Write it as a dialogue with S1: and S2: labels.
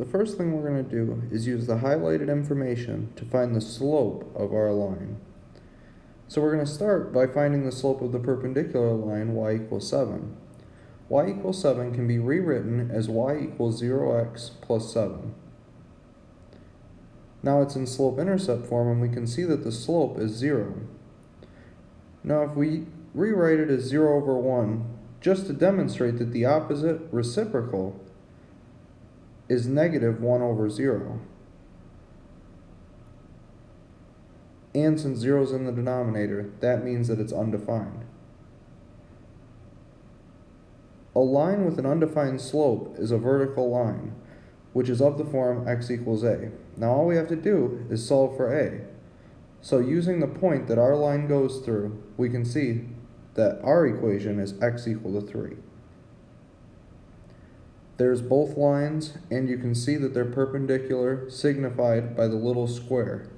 S1: The first thing we're going to do is use the highlighted information to find the slope of our line. So we're going to start by finding the slope of the perpendicular line y equals 7. y equals 7 can be rewritten as y equals 0x plus 7. Now it's in slope-intercept form and we can see that the slope is 0. Now if we rewrite it as 0 over 1, just to demonstrate that the opposite reciprocal is negative 1 over 0. And since 0 is in the denominator, that means that it's undefined. A line with an undefined slope is a vertical line, which is of the form x equals a. Now all we have to do is solve for a. So using the point that our line goes through, we can see that our equation is x equal to 3. There's both lines, and you can see that they're perpendicular, signified by the little square.